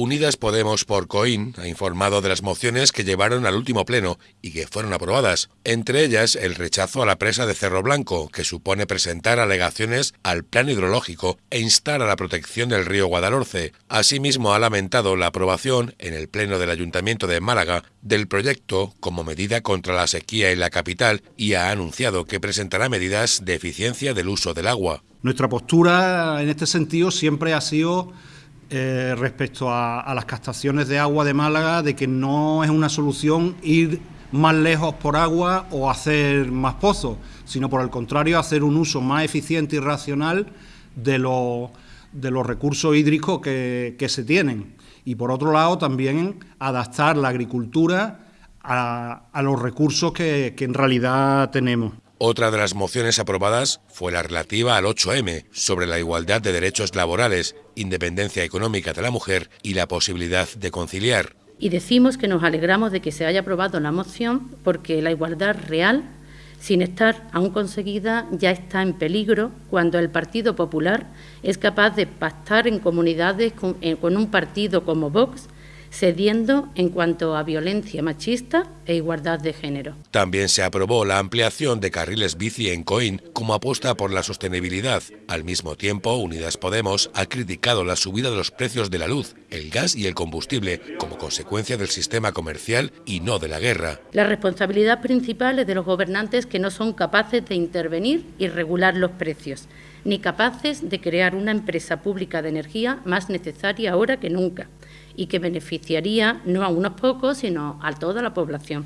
Unidas Podemos por Coín ha informado de las mociones que llevaron al último pleno y que fueron aprobadas, entre ellas el rechazo a la presa de Cerro Blanco, que supone presentar alegaciones al plan hidrológico e instar a la protección del río Guadalhorce. Asimismo ha lamentado la aprobación en el pleno del Ayuntamiento de Málaga del proyecto como medida contra la sequía en la capital y ha anunciado que presentará medidas de eficiencia del uso del agua. Nuestra postura en este sentido siempre ha sido eh, respecto a, las captaciones de agua de Málaga, de que no es una solución ir más lejos por agua o hacer más pozos, sino por el contrario hacer un uso más eficiente y racional de los, de los recursos hídricos que, se tienen. Y por otro lado también adaptar la agricultura a, los recursos que en realidad tenemos. Otra de las mociones aprobadas fue la relativa al 8M, sobre la igualdad de derechos laborales, independencia económica de la mujer y la posibilidad de conciliar. Y decimos que nos alegramos de que se haya aprobado la moción porque la igualdad real, sin estar aún conseguida, ya está en peligro cuando el Partido Popular es capaz de pactar en comunidades con, eh, con un partido como Vox cediendo en cuanto a violencia machista e igualdad de género. También se aprobó la ampliación de carriles bici en Coín como apuesta por la sostenibilidad. Al mismo tiempo, Unidas Podemos ha criticado la subida de los precios de la luz, el gas y el combustible como consecuencia del sistema comercial y no de la guerra. La responsabilidad principal es de los gobernantes que no son capaces de intervenir y regular los precios, ni capaces de crear una empresa pública de energía más necesaria ahora que nunca y que beneficiaría no a unos pocos, sino a toda la población.